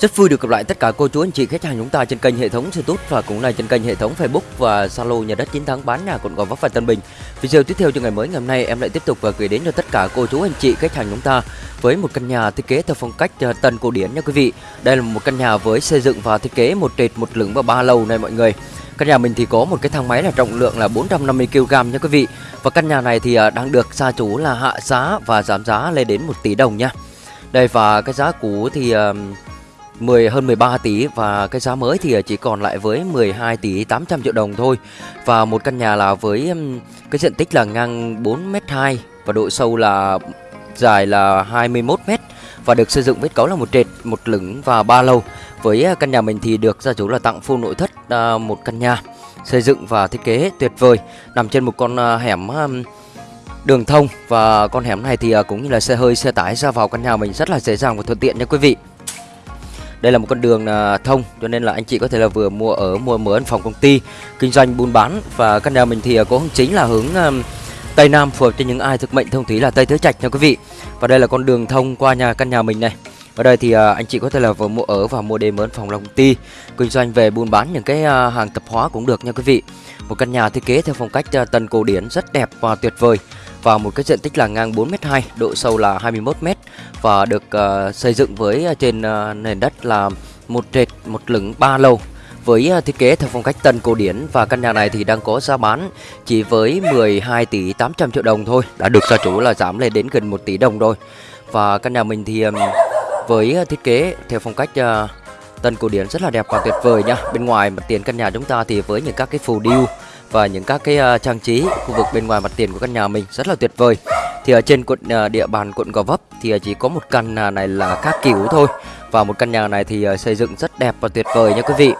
Rất vui được gặp lại tất cả cô chú, anh chị, khách hàng chúng ta trên kênh hệ thống YouTube và cũng là trên kênh hệ thống Facebook và Zalo nhà đất chiến thắng bán nhà quận Gò Vấp và Tân Bình. Video tiếp theo cho ngày mới ngày hôm nay, em lại tiếp tục và gửi đến cho tất cả cô chú, anh chị, khách hàng chúng ta với một căn nhà thiết kế theo phong cách ờ, tân cổ điển nha quý vị. Đây là một căn nhà với xây dựng và thiết kế một trệt, một lửng và ba lầu này mọi người. Căn nhà mình thì có một cái thang máy là trọng lượng là 450 kg nha quý vị. Và căn nhà này thì ờ, đang được gia chủ là hạ giá và giảm giá lên đến 1 tỷ đồng nha. Đây, và cái giá cũ thì 10 hơn 13 tỷ và cái giá mới thì chỉ còn lại với 12 tỷ 800 triệu đồng thôi. Và một căn nhà là với cái diện tích là ngang 4m2 và độ sâu là dài là 21m và được xây dựng kết cấu là một trệt, một lửng và ba lầu. Với à, căn nhà mình thì được gia chủ là tặng full nội thất à, một căn nhà xây dựng và thiết kế tuyệt vời nằm trên một con à, hẻm đường thông và con hẻm này thì cũng như là xe hơi xe tải ra vào căn nhà mình rất là dễ dàng và thuận tiện nha quý vị. Đây là một con đường à, thông, cho nên là anh chị có thể là vừa mua ở, mua mở phòng công ty, kinh doanh buôn bán và căn nhà mình thì à, có hướng chính là hướng à, Tây Nam, phù hợp cho những ai thực mệnh thông thủy là Tây Tứ Trạch nha quý vị. Và đây là con đường thông qua nhà, căn nhà mình này. Ở đây thì anh chị có thể là vừa mua ở và mua đêm mở phòng công ty, kinh doanh về buôn bán những cái hàng tập hóa cũng được nha quý vị. Một căn nhà thiết kế theo phong cách tần tân cổ điển rất đẹp và tuyệt vời và một cái diện tích là ngang 4m2, độ sâu là 21m và được uh, xây dựng với uh, trên uh, nền đất là một trệt một lửng ba lầu với uh, thiết kế theo phong cách tân cổ điển và căn nhà này thì đang có giá bán chỉ với 12 tỷ 800 triệu đồng thôi đã được gia chủ là giảm lên đến gần 1 tỷ đồng rồi. Và căn nhà mình thì um, với uh, thiết kế theo phong cách uh, tân cổ điển rất là đẹp và tuyệt vời nha. Bên ngoài mặt tiền căn nhà chúng ta thì với những các cái phù điêu và những các cái uh, trang trí khu vực bên ngoài mặt tiền của căn nhà mình rất là tuyệt vời. Thì ở trên quận uh, địa bàn quận Gò Vấp thì ờ, chỉ có một căn nhà này là khác kiểu thôi. Và một căn nhà này thì uh, xây dựng rất đẹp và tuyệt vời nha quý vị.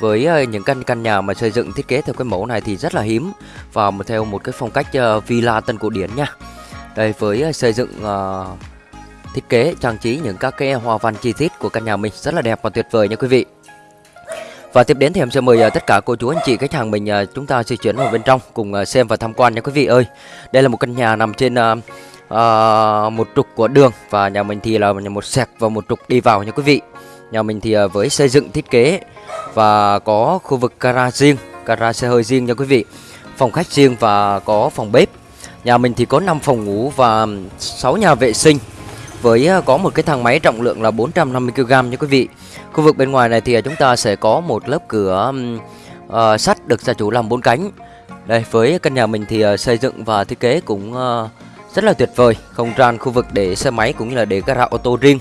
Với uh, những căn căn nhà mà xây dựng thiết kế theo cái mẫu này thì rất là hiếm và một theo một cái phong cách uh, villa tân cổ điển nha. Đây với uh, xây dựng uh, thiết kế trang trí những các cái hoa văn chi tiết của căn nhà mình rất là đẹp và tuyệt vời nha quý vị và tiếp đến thì em sẽ mời ờ, tất cả cô chú anh chị khách hàng mình ờ, chúng ta di chuyển vào bên trong cùng ờ, xem và tham quan nha quý vị ơi. Đây là một căn nhà nằm trên uh, một trục của đường và nhà mình thì là một sẹc và một trục đi vào nha quý vị. Nhà mình thì với xây dựng thiết kế và có khu vực gara riêng, gara xe hơi riêng nha quý vị. Phòng khách riêng và có phòng bếp. Nhà mình thì có 5 phòng ngủ và 6 nhà vệ sinh với có một cái thang máy trọng lượng là 450 kg nha quý vị. Khu vực bên ngoài này thì à, chúng ta sẽ có một lớp cửa uh, sắt được gia chủ làm bốn cánh. Đây với căn nhà mình thì uh, xây dựng và thiết kế cũng uh, rất là tuyệt vời, không gian khu vực để xe máy cũng như là để gara ô tô riêng.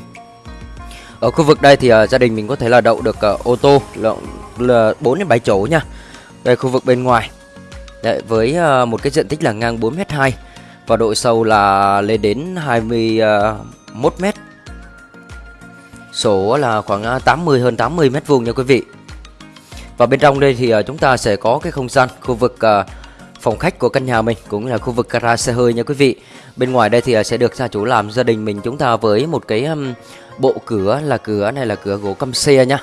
Ở khu vực đây thì uh, gia đình mình có thể là đậu được uh, ô tô là, là 4 đến 7 chỗ nha. Đây khu vực bên ngoài. Đấy, với uh, một cái diện tích là ngang 4m2 và độ sâu là lên đến 21m Sổ là khoảng à, 80 hơn 80 mét vuông nha quý vị. Và bên trong đây thì à, chúng ta sẽ có cái không gian khu vực à, phòng khách của căn nhà mình cũng là khu vực gara xe hơi nha quý vị. Bên ngoài đây thì sẽ được gia chủ làm gia đình mình chúng ta với một cái bộ cửa là cửa này là cửa gỗ căm xe nha.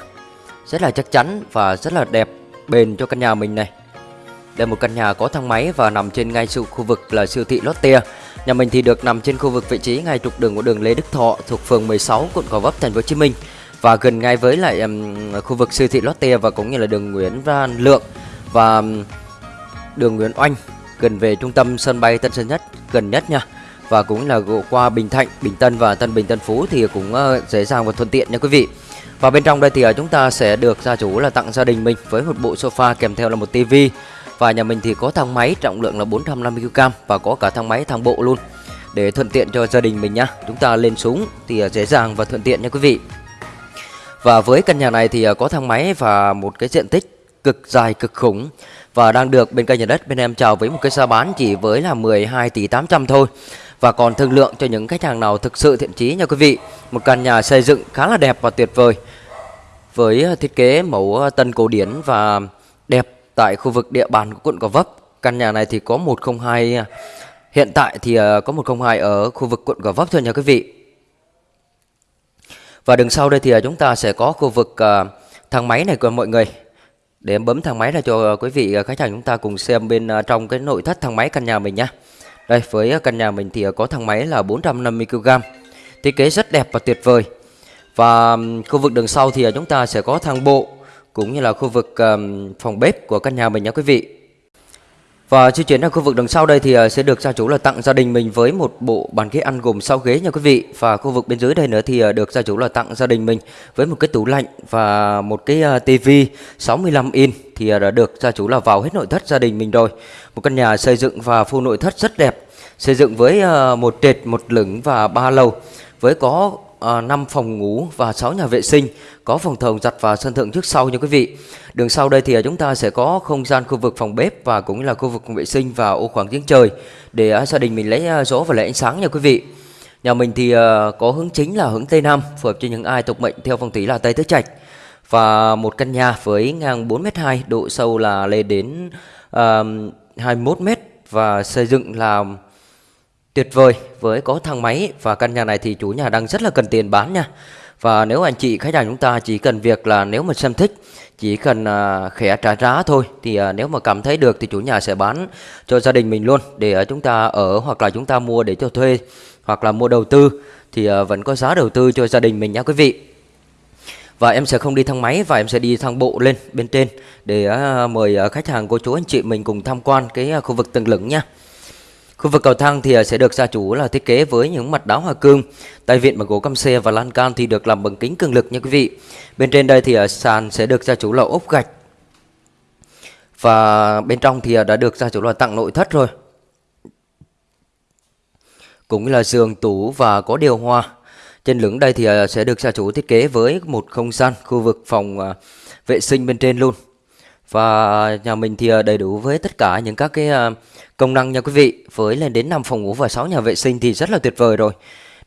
Rất là chắc chắn và rất là đẹp bền cho căn nhà mình này. Đây một căn nhà có thang máy và nằm trên ngay sự khu vực là siêu thị Lotte. Nhà mình thì được nằm trên khu vực vị trí ngay trục đường của đường Lê Đức Thọ thuộc phường 16 quận Gò Vấp thành phố Hồ Chí Minh và gần ngay với lại um, khu vực siêu thị Lotte và cũng như là đường Nguyễn Văn Lượng và um, đường Nguyễn Oanh gần về trung tâm sân bay Tân Sơn Nhất gần nhất nha và cũng là qua Bình Thạnh, Bình Tân và Tân Bình Tân Phú thì cũng uh, dễ dàng và thuận tiện nha quý vị. Và bên trong đây thì uh, chúng ta sẽ được gia chủ là tặng gia đình mình với một bộ sofa kèm theo là một tivi và nhà mình thì có thang máy, trọng lượng là 450kg và có cả thang máy, thang bộ luôn. Để thuận tiện cho gia đình mình nhá, Chúng ta lên xuống thì à, dễ dàng và thuận tiện nha quý vị. Và với căn nhà này thì à, có thang máy và một cái diện tích cực dài, cực khủng Và đang được bên kênh nhà đất, bên em chào với một cái giá bán chỉ với là 12 tỷ 800 thôi. Và còn thương lượng cho những khách hàng nào thực sự thiện chí nha quý vị. Một căn nhà xây dựng khá là đẹp và tuyệt vời, Với à, thiết kế mẫu tân cổ điển và đẹp tại khu vực địa bàn của quận Gò Vấp. Căn nhà này thì có 102 hiện tại thì ờ, có 102 ở khu vực quận Gò Vấp thôi nha quý vị. Và đường sau đây thì ờ, chúng ta sẽ có khu vực ờ, thang máy này của mọi người. Để em bấm thang máy ra cho quý vị khách hàng chúng ta cùng xem bên trong cái nội thất thang máy căn nhà mình nhá. Đây, với căn nhà mình thì có thang máy là 450 kg. Thiết kế rất đẹp và tuyệt vời. và khu vực đường sau thì chúng ta sẽ có thang bộ cũng như là khu vực phòng bếp của căn nhà mình nha quý vị và di chuyển ra khu vực đằng sau đây thì ờ, sẽ được gia chủ là tặng gia đình mình với một bộ bàn ghế ăn gồm 6 ghế nha quý vị. Và khu vực bên dưới đây nữa thì ờ, được gia chủ là tặng gia đình mình với một cái tủ lạnh và một cái tivi 65 inch thì ờ, đã được gia chủ là vào hết nội thất gia đình mình rồi. Một căn nhà xây dựng và full nội thất rất đẹp. Xây dựng với một trệt, một lửng và ba lầu với có Ờ, à, 5 phòng ngủ và 6 nhà vệ sinh, có phòng thờ giặt và sân thượng trước sau nha quý vị. Đường sau đây thì ờ, chúng ta sẽ có không gian khu vực phòng bếp và cũng là khu vực vệ sinh và ô khoảng giếng trời để ờ, gia đình mình lấy gió và lấy ánh sáng nha quý vị. Nhà mình thì có hướng chính là hướng Tây Nam, phù hợp cho những ai tục mệnh theo phong thủy là Tây Tứ Trạch. Và một căn nhà với ngang 4m2, độ sâu là lên đến uh, 21m và xây dựng là tuyệt vời với có thang máy và căn nhà này thì chủ nhà đang rất là cần tiền bán nha. Và nếu anh chị khách hàng chúng ta chỉ cần việc là nếu mà xem thích chỉ cần à, uh, khẽ trả giá thôi thì uh, nếu mà cảm thấy được thì chủ nhà sẽ bán cho gia đình mình luôn để uh, chúng ta ở hoặc là chúng ta mua để cho thuê hoặc là mua đầu tư thì uh, vẫn có giá đầu tư cho gia đình mình nha quý vị. Và em sẽ không đi thang máy và em sẽ đi thang bộ lên bên trên để uh, mời uh, khách hàng cô chú anh chị mình cùng tham quan cái uh, khu vực tầng lửng nha. Khu vực cầu thang thì à, sẽ được gia chủ là thiết kế với những mặt đá hoa cương, tay vịn bằng gỗ căm xe và lan can thì được làm bằng kính cường lực nha quý vị. Bên trên đây thì à, sàn sẽ được gia chủ là ốp gạch. Và bên trong thì à, đã được gia chủ là tặng nội thất rồi. Cũng là giường, tủ và có điều hòa. Trên lửng đây thì sẽ được gia chủ thiết kế với một không gian khu vực phòng vệ sinh bên trên luôn. Và nhà mình thì ờ, đầy đủ với tất cả những các cái ờ, Công năng nha quý vị, với lên đến 5 phòng ngủ và 6 nhà vệ sinh thì rất là tuyệt vời rồi.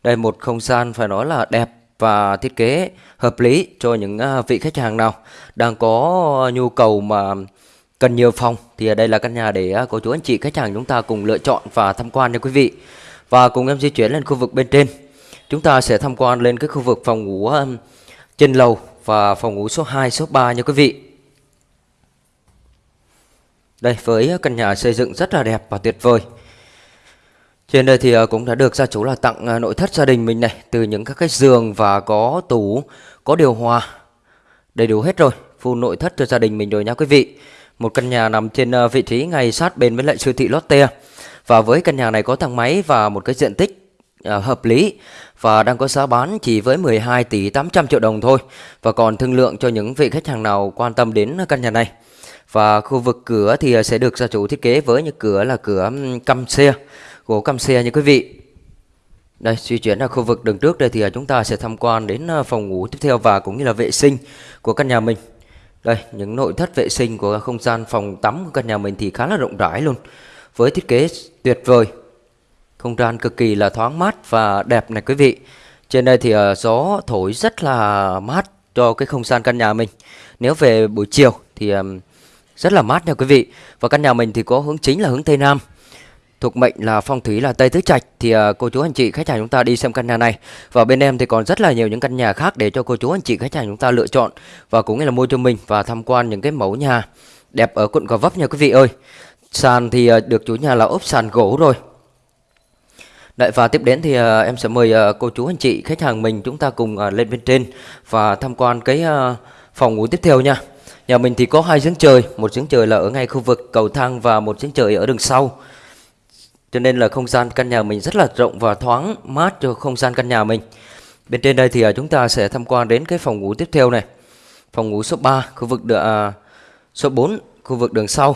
Đây một không gian phải nói là đẹp và thiết kế hợp lý cho những ờ, vị khách hàng nào đang có nhu cầu mà cần nhiều phòng thì ở đây là căn nhà để cô chú anh chị khách hàng chúng ta cùng lựa chọn và tham quan nha quý vị. Và cùng em di chuyển lên khu vực bên trên. Chúng ta sẽ tham quan lên cái khu vực phòng ngủ trên lầu và phòng ngủ số 2, số 3 nha quý vị. Đây với căn nhà xây dựng rất là đẹp và tuyệt vời. Trên đây thì ờ, cũng đã được gia chủ là tặng ờ, nội thất gia đình mình này Từ những các cái giường và có tủ, có điều hòa. Đầy đủ hết rồi, full nội thất cho gia đình mình rồi nha quý vị. Một căn nhà nằm trên ờ, vị trí ngay sát bên với lại siêu thị Lotte. Và với căn nhà này có thang máy và một cái diện tích hợp lý và đang có giá bán chỉ với 12 tỷ 800 triệu đồng thôi. Và còn thương lượng cho những vị khách hàng nào quan tâm đến căn nhà này. Và khu vực cửa thì ờ, sẽ được gia chủ thiết kế với những cửa là cửa căm xe, gỗ căm xe như quý vị. Đây, di chuyển ra khu vực đường trước đây thì ờ, chúng ta sẽ tham quan đến ờ, phòng ngủ tiếp theo và cũng như là vệ sinh của căn nhà mình. Đây, những nội thất vệ sinh của không gian phòng tắm của căn nhà mình thì khá là rộng rãi luôn. Với thiết kế tuyệt vời. Không gian cực kỳ là thoáng mát và đẹp này quý vị. Trên đây thì gió thổi rất là mát cho cái không gian căn nhà mình. Nếu về buổi chiều thì rất là mát nha quý vị. Và căn nhà mình thì có hướng chính là hướng Tây Nam. Thuộc mệnh là phong thủy là Tây Tứ Trạch thì uh, cô chú anh chị khách hàng chúng ta đi xem căn nhà này. Và bên em thì còn rất là nhiều những căn nhà khác để cho cô chú anh chị khách hàng chúng ta lựa chọn và cũng như là mua cho mình và tham quan những cái mẫu nhà đẹp ở quận Gò Vấp nha quý vị ơi. Sàn thì uh, được chủ nhà là ốp sàn gỗ rồi. Đấy, và tiếp đến thì uh, em sẽ mời uh, cô chú anh chị khách hàng mình chúng ta cùng uh, lên bên trên và tham quan cái uh, phòng ngủ tiếp theo nha. Nhà mình thì có hai giếng trời, một giếng trời là ở ngay khu vực cầu thang và một giếng trời ở đường sau. Cho nên là không gian căn nhà mình rất là rộng và thoáng mát cho không gian căn nhà mình. Bên trên đây thì à, chúng ta sẽ tham quan đến cái phòng ngủ tiếp theo này. Phòng ngủ số 3, khu vực đường, à, số 4, khu vực đường sau.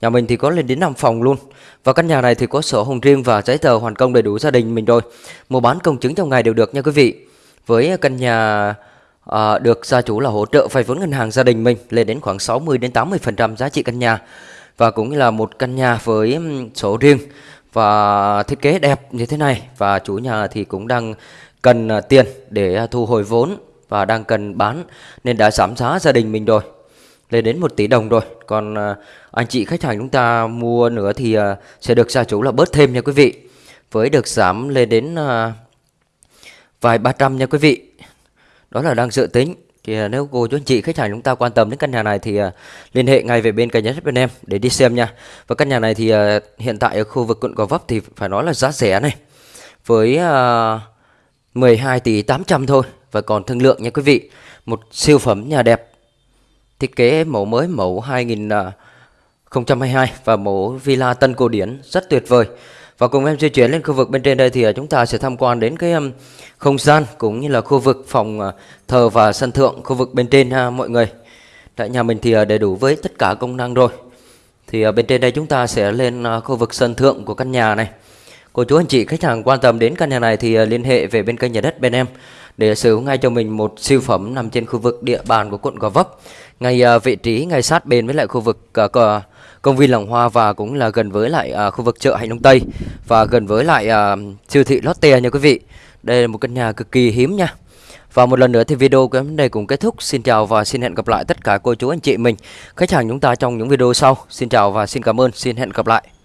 Nhà mình thì có lên đến 5 phòng luôn. Và căn nhà này thì có sổ hồng riêng và giấy tờ hoàn công đầy đủ gia đình mình rồi. Mua bán công chứng trong ngày đều được nha quý vị. Với căn nhà à, được gia chủ là hỗ trợ vay vốn ngân hàng gia đình mình lên đến khoảng 60 đến 80% giá trị căn nhà. Và cũng là một căn nhà với sổ riêng và thiết kế đẹp như thế này. Và chủ nhà thì cũng đang cần ờ, tiền để ờ, thu hồi vốn và đang cần bán nên đã giảm giá gia đình mình rồi lên đến 1 tỷ đồng rồi. Còn anh chị khách hàng chúng ta mua nữa thì sẽ được gia chủ là bớt thêm nha quý vị. Với được giảm lên đến vài ba trăm nha quý vị đó là đang dự tính. Thì à, nếu cô chú anh chị khách hàng chúng ta quan tâm đến căn nhà này thì uh, liên hệ ngay về bên kênh nhà bên em để đi xem nha. Và căn nhà này thì uh, hiện tại ở khu vực quận Gò Vấp thì phải nói là giá rẻ này. Với uh, 12 tỷ 800 thôi. Và còn thương lượng nha quý vị. Một siêu phẩm nhà đẹp. Thiết kế mẫu mới mẫu 2022 và mẫu villa tân cổ điển. Rất tuyệt vời. Và cùng em di chuyển lên khu vực bên trên đây thì à, chúng ta sẽ tham quan đến cái không gian cũng như là khu vực phòng à, thờ và sân thượng khu vực bên trên, ha, mọi người. Tại nhà mình thì à, đầy đủ với tất cả công năng rồi. Thì bên trên đây chúng ta sẽ lên khu vực sân thượng của căn nhà này. Cô chú anh chị khách hàng quan tâm đến căn nhà này thì liên hệ về bên kênh nhà đất bên em để sở hữu ngay cho mình một siêu phẩm nằm trên khu vực địa bàn của quận Gò Vấp. Ngay vị trí ngay sát bên với lại khu vực cờ công viên Làng Hoa và cũng là gần với lại à, khu vực chợ Hạnh Đông Tây và gần với lại à, siêu thị Lotte nha quý vị. Đây là một căn nhà cực kỳ hiếm nha. Và một lần nữa thì video của em đây cũng kết thúc. Xin chào và xin hẹn gặp lại tất cả cô chú anh chị mình, khách hàng chúng ta trong những video sau. Xin chào và xin cảm ơn, xin hẹn gặp lại.